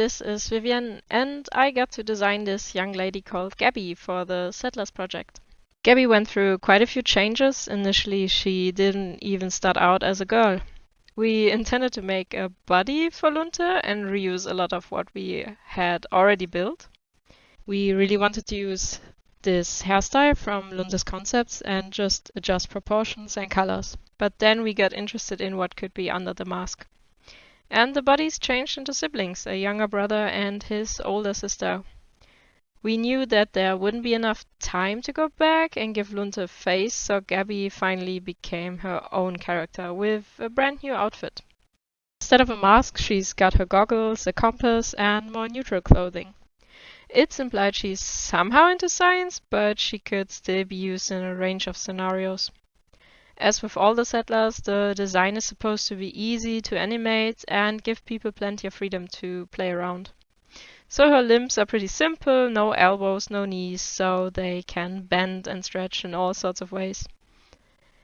this is Vivienne, and I got to design this young lady called Gabby for the Settlers project. Gabby went through quite a few changes. Initially, she didn't even start out as a girl. We intended to make a body for Lunte and reuse a lot of what we had already built. We really wanted to use this hairstyle from Lunte's concepts and just adjust proportions and colors. But then we got interested in what could be under the mask. And the bodies changed into siblings, a younger brother and his older sister. We knew that there wouldn't be enough time to go back and give Lunte a face, so Gabby finally became her own character with a brand new outfit. Instead of a mask, she's got her goggles, a compass, and more neutral clothing. It's implied she's somehow into science, but she could still be used in a range of scenarios. As with all the settlers, the design is supposed to be easy to animate and give people plenty of freedom to play around. So her limbs are pretty simple, no elbows, no knees, so they can bend and stretch in all sorts of ways.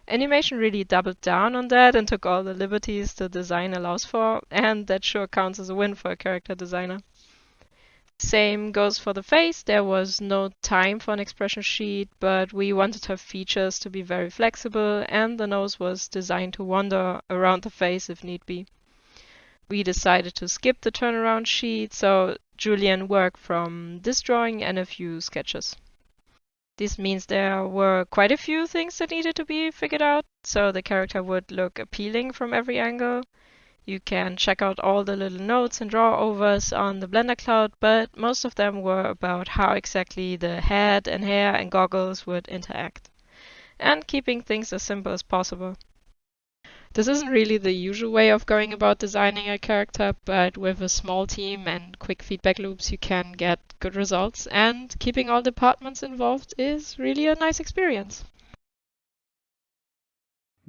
Animation really doubled down on that and took all the liberties the design allows for, and that sure counts as a win for a character designer. Same goes for the face. There was no time for an expression sheet, but we wanted her features to be very flexible and the nose was designed to wander around the face if need be. We decided to skip the turnaround sheet, so Julien worked from this drawing and a few sketches. This means there were quite a few things that needed to be figured out, so the character would look appealing from every angle. You can check out all the little notes and draw-overs on the Blender Cloud, but most of them were about how exactly the head and hair and goggles would interact. And keeping things as simple as possible. This isn't really the usual way of going about designing a character, but with a small team and quick feedback loops, you can get good results, and keeping all departments involved is really a nice experience.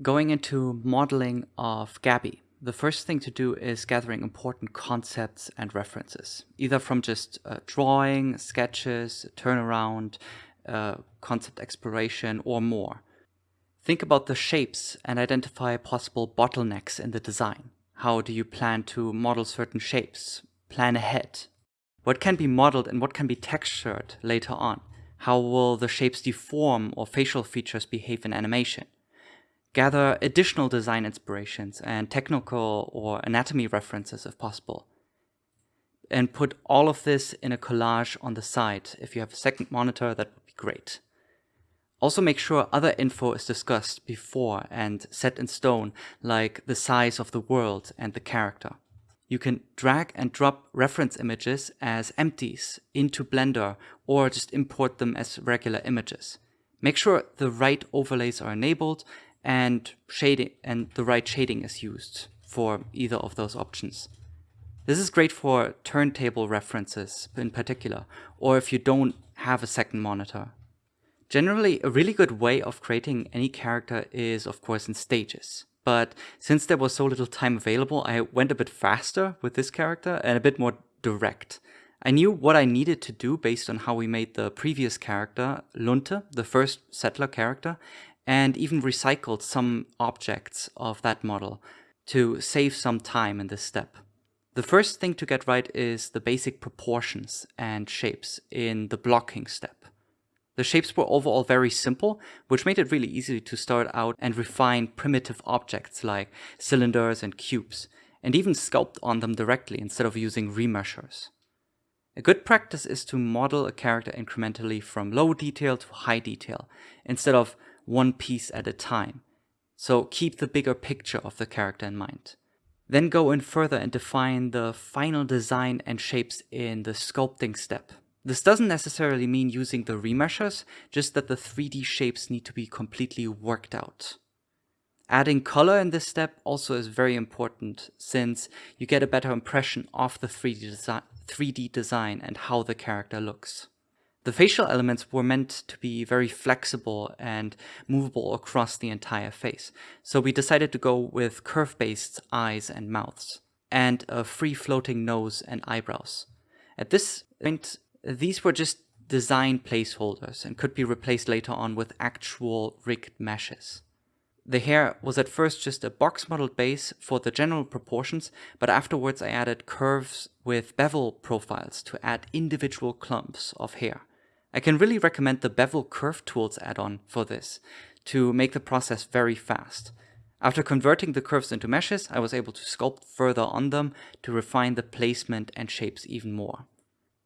Going into modeling of Gabby. The first thing to do is gathering important concepts and references, either from just uh, drawing, sketches, turnaround, uh, concept exploration, or more. Think about the shapes and identify possible bottlenecks in the design. How do you plan to model certain shapes? Plan ahead. What can be modeled and what can be textured later on? How will the shapes deform or facial features behave in animation? Gather additional design inspirations and technical or anatomy references if possible. And put all of this in a collage on the side. If you have a second monitor, that would be great. Also make sure other info is discussed before and set in stone, like the size of the world and the character. You can drag and drop reference images as empties into Blender or just import them as regular images. Make sure the right overlays are enabled and shading and the right shading is used for either of those options. This is great for turntable references in particular, or if you don't have a second monitor. Generally, a really good way of creating any character is of course in stages. But since there was so little time available, I went a bit faster with this character and a bit more direct. I knew what I needed to do based on how we made the previous character, Lunte, the first settler character, and even recycled some objects of that model to save some time in this step. The first thing to get right is the basic proportions and shapes in the blocking step. The shapes were overall very simple, which made it really easy to start out and refine primitive objects like cylinders and cubes, and even sculpt on them directly instead of using remeasures. A good practice is to model a character incrementally from low detail to high detail, instead of one piece at a time. So keep the bigger picture of the character in mind. Then go in further and define the final design and shapes in the sculpting step. This doesn't necessarily mean using the remeasures, just that the 3D shapes need to be completely worked out. Adding color in this step also is very important since you get a better impression of the 3D, desi 3D design and how the character looks. The facial elements were meant to be very flexible and movable across the entire face, so we decided to go with curve-based eyes and mouths, and a free-floating nose and eyebrows. At this point, these were just design placeholders and could be replaced later on with actual rigged meshes. The hair was at first just a box modeled base for the general proportions, but afterwards I added curves with bevel profiles to add individual clumps of hair. I can really recommend the Bevel Curve Tools add-on for this to make the process very fast. After converting the curves into meshes, I was able to sculpt further on them to refine the placement and shapes even more.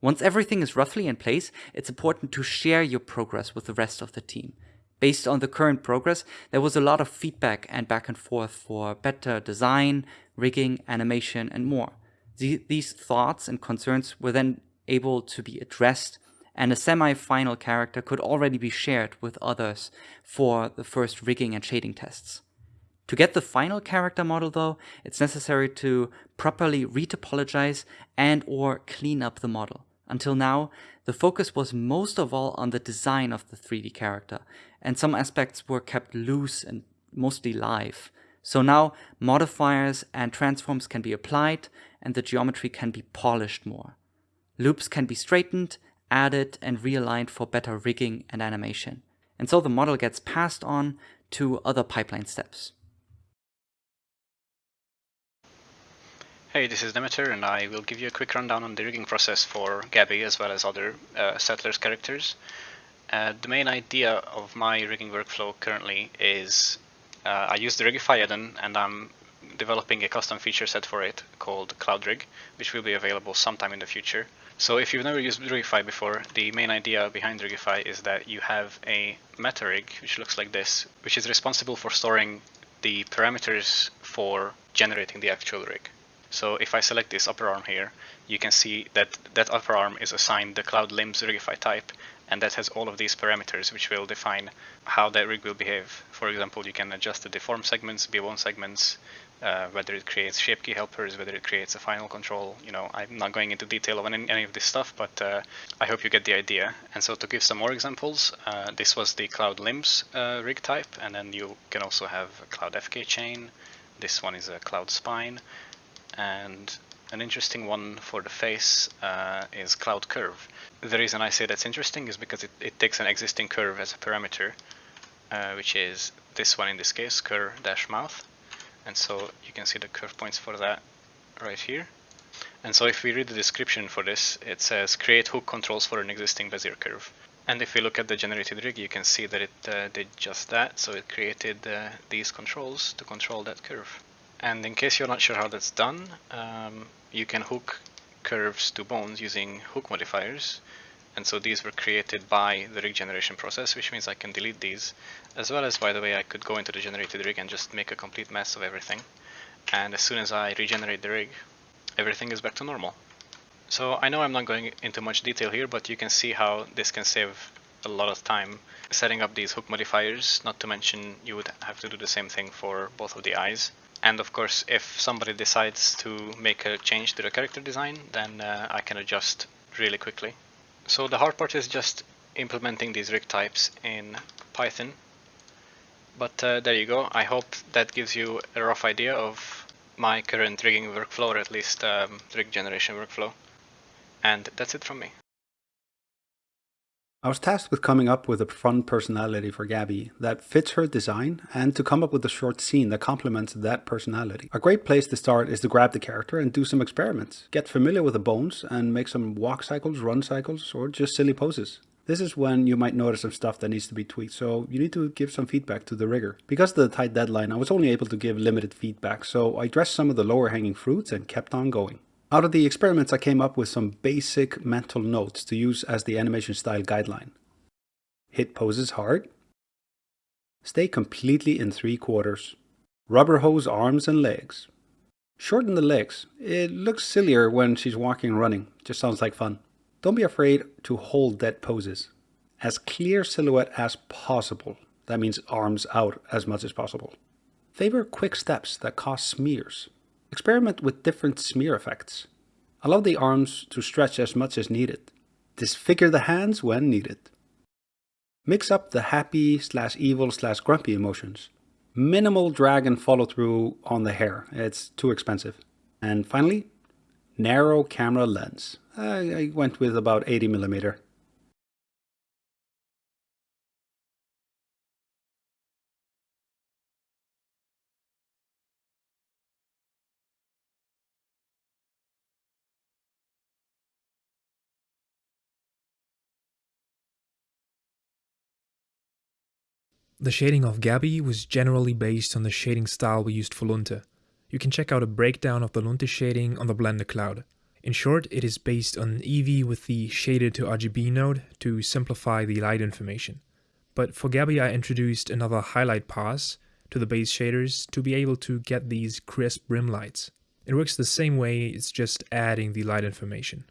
Once everything is roughly in place, it's important to share your progress with the rest of the team. Based on the current progress, there was a lot of feedback and back and forth for better design, rigging, animation, and more. these thoughts and concerns were then able to be addressed and a semi-final character could already be shared with others for the first rigging and shading tests. To get the final character model though, it's necessary to properly retopologize and or clean up the model. Until now, the focus was most of all on the design of the 3D character, and some aspects were kept loose and mostly live. So now modifiers and transforms can be applied and the geometry can be polished more. Loops can be straightened, added and realigned for better rigging and animation. And so the model gets passed on to other pipeline steps. Hey, this is Demeter, and I will give you a quick rundown on the rigging process for Gabby as well as other uh, Settlers characters. Uh, the main idea of my rigging workflow currently is uh, I use the Rigify add-on and I'm developing a custom feature set for it called Cloud Rig, which will be available sometime in the future. So if you've never used Rigify before, the main idea behind Rigify is that you have a meta rig, which looks like this, which is responsible for storing the parameters for generating the actual rig. So if I select this upper arm here, you can see that that upper arm is assigned the Cloud Limbs Rigify type, and that has all of these parameters which will define how that rig will behave. For example, you can adjust the deform segments, B-Bone segments, uh, whether it creates shape key helpers, whether it creates a final control. You know, I'm not going into detail on any, any of this stuff, but uh, I hope you get the idea. And so to give some more examples, uh, this was the Cloud Limbs uh, rig type, and then you can also have a Cloud FK chain. This one is a Cloud Spine and an interesting one for the face uh, is cloud curve. The reason I say that's interesting is because it, it takes an existing curve as a parameter, uh, which is this one in this case, curve dash mouth. And so you can see the curve points for that right here. And so if we read the description for this, it says create hook controls for an existing Bezier curve. And if we look at the generated rig, you can see that it uh, did just that. So it created uh, these controls to control that curve. And in case you're not sure how that's done, um, you can hook curves to bones using hook modifiers. And so these were created by the rig generation process, which means I can delete these. As well as, by the way, I could go into the generated rig and just make a complete mess of everything. And as soon as I regenerate the rig, everything is back to normal. So I know I'm not going into much detail here, but you can see how this can save a lot of time setting up these hook modifiers, not to mention you would have to do the same thing for both of the eyes. And of course, if somebody decides to make a change to the character design, then uh, I can adjust really quickly. So the hard part is just implementing these rig types in Python. But uh, there you go. I hope that gives you a rough idea of my current rigging workflow, or at least um, rig generation workflow. And that's it from me. I was tasked with coming up with a fun personality for Gabby that fits her design and to come up with a short scene that complements that personality. A great place to start is to grab the character and do some experiments. Get familiar with the bones and make some walk cycles, run cycles, or just silly poses. This is when you might notice some stuff that needs to be tweaked, so you need to give some feedback to the rigger. Because of the tight deadline, I was only able to give limited feedback, so I addressed some of the lower hanging fruits and kept on going. Out of the experiments, I came up with some basic mental notes to use as the animation style guideline. Hit poses hard. Stay completely in three quarters. Rubber hose arms and legs. Shorten the legs. It looks sillier when she's walking and running. Just sounds like fun. Don't be afraid to hold dead poses. As clear silhouette as possible. That means arms out as much as possible. Favor quick steps that cause smears. Experiment with different smear effects. Allow the arms to stretch as much as needed. Disfigure the hands when needed. Mix up the happy slash evil slash grumpy emotions. Minimal drag and follow through on the hair. It's too expensive. And finally, narrow camera lens. I, went with about 80 millimeter. The shading of Gabby was generally based on the shading style we used for Lunte. You can check out a breakdown of the Lunte shading on the Blender Cloud. In short, it is based on Eevee with the Shader to RGB node to simplify the light information. But for Gabby I introduced another highlight pass to the base shaders to be able to get these crisp rim lights. It works the same way, it's just adding the light information.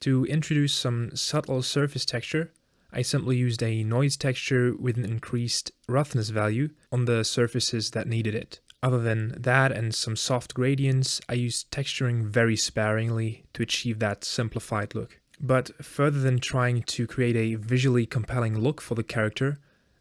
To introduce some subtle surface texture, I simply used a noise texture with an increased roughness value on the surfaces that needed it. Other than that and some soft gradients, I used texturing very sparingly to achieve that simplified look. But further than trying to create a visually compelling look for the character,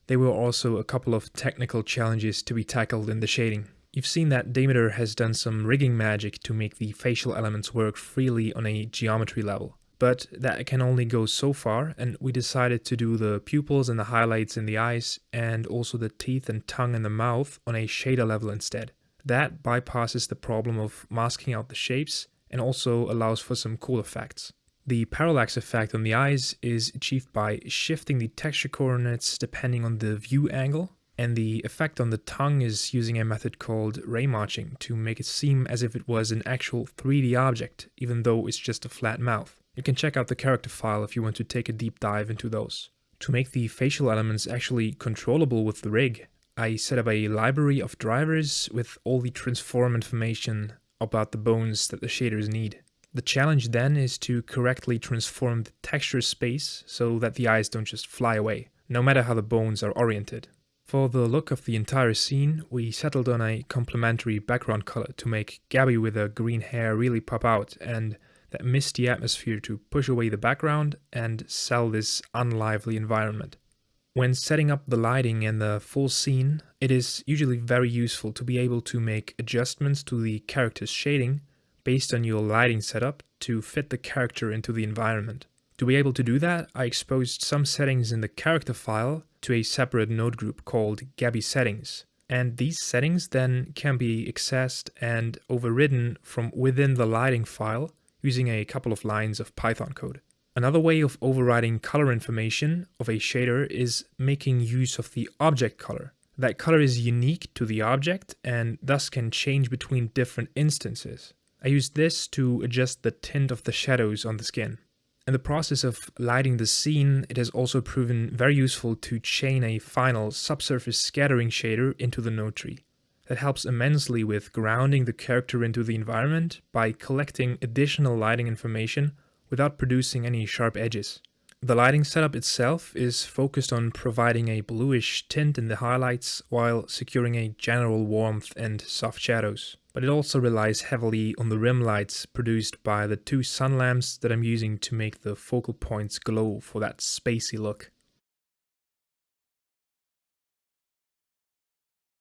there were also a couple of technical challenges to be tackled in the shading. You've seen that Demeter has done some rigging magic to make the facial elements work freely on a geometry level. But that can only go so far, and we decided to do the pupils and the highlights in the eyes, and also the teeth and tongue in the mouth on a shader level instead. That bypasses the problem of masking out the shapes, and also allows for some cool effects. The parallax effect on the eyes is achieved by shifting the texture coordinates depending on the view angle, and the effect on the tongue is using a method called ray marching to make it seem as if it was an actual 3D object, even though it's just a flat mouth. You can check out the character file if you want to take a deep dive into those. To make the facial elements actually controllable with the rig, I set up a library of drivers with all the transform information about the bones that the shaders need. The challenge then is to correctly transform the texture space so that the eyes don't just fly away, no matter how the bones are oriented. For the look of the entire scene, we settled on a complementary background color to make Gabby with her green hair really pop out and that misty atmosphere to push away the background and sell this unlively environment. When setting up the lighting and the full scene, it is usually very useful to be able to make adjustments to the character's shading based on your lighting setup to fit the character into the environment. To be able to do that, I exposed some settings in the character file to a separate node group called Gabby settings. And these settings then can be accessed and overridden from within the lighting file using a couple of lines of Python code. Another way of overriding color information of a shader is making use of the object color. That color is unique to the object and thus can change between different instances. I use this to adjust the tint of the shadows on the skin. In the process of lighting the scene, it has also proven very useful to chain a final subsurface scattering shader into the node tree. That helps immensely with grounding the character into the environment by collecting additional lighting information without producing any sharp edges. The lighting setup itself is focused on providing a bluish tint in the highlights while securing a general warmth and soft shadows but it also relies heavily on the rim lights produced by the two sun lamps that I'm using to make the focal points glow for that spacey look.